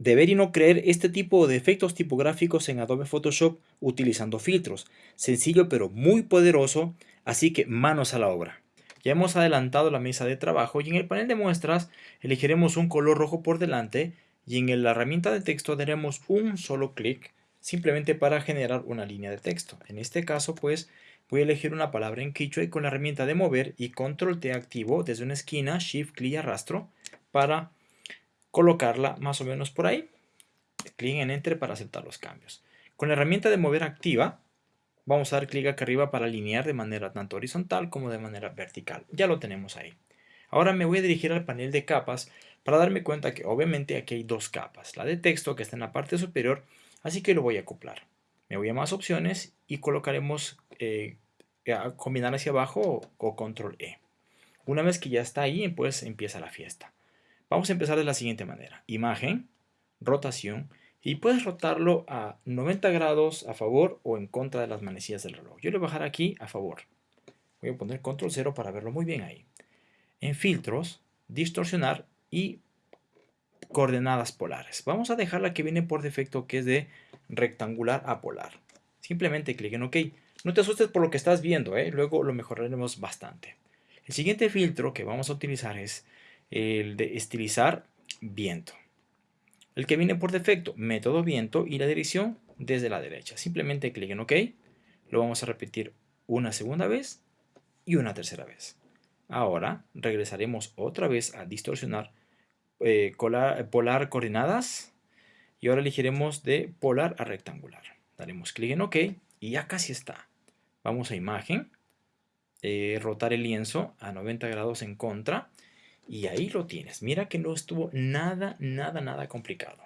de ver y no creer este tipo de efectos tipográficos en Adobe Photoshop utilizando filtros. Sencillo pero muy poderoso, así que manos a la obra. Ya hemos adelantado la mesa de trabajo y en el panel de muestras elegiremos un color rojo por delante y en la herramienta de texto daremos un solo clic simplemente para generar una línea de texto. En este caso pues voy a elegir una palabra en Quichua y con la herramienta de mover y control T activo desde una esquina, shift, clic y arrastro para colocarla más o menos por ahí. Clic en enter para aceptar los cambios. Con la herramienta de mover activa vamos a dar clic acá arriba para alinear de manera tanto horizontal como de manera vertical. Ya lo tenemos ahí. Ahora me voy a dirigir al panel de capas para darme cuenta que obviamente aquí hay dos capas. La de texto que está en la parte superior, así que lo voy a acoplar. Me voy a más opciones y colocaremos eh, combinar hacia abajo o, control E. Una vez que ya está ahí, pues empieza la fiesta. Vamos a empezar de la siguiente manera. Imagen, rotación, y puedes rotarlo a 90 grados a favor o en contra de las manecillas del reloj. Yo le voy a bajar aquí a favor. Voy a poner control 0 para verlo muy bien ahí. En filtros, distorsionar y coordenadas polares. Vamos a dejar la que viene por defecto que es de rectangular a polar. Simplemente clic en OK. No te asustes por lo que estás viendo, ¿eh? luego lo mejoraremos bastante. El siguiente filtro que vamos a utilizar es el de estilizar viento. El que viene por defecto, método viento y la dirección desde la derecha. Simplemente clic en OK. Lo vamos a repetir una segunda vez y una tercera vez. Ahora regresaremos otra vez a distorsionar eh, polar coordenadas y ahora elegiremos de polar a rectangular. Daremos clic en OK y ya casi está. Vamos a imagen, eh, rotar el lienzo a 90 grados en contra y ahí lo tienes. Mira que no estuvo nada, nada, nada complicado.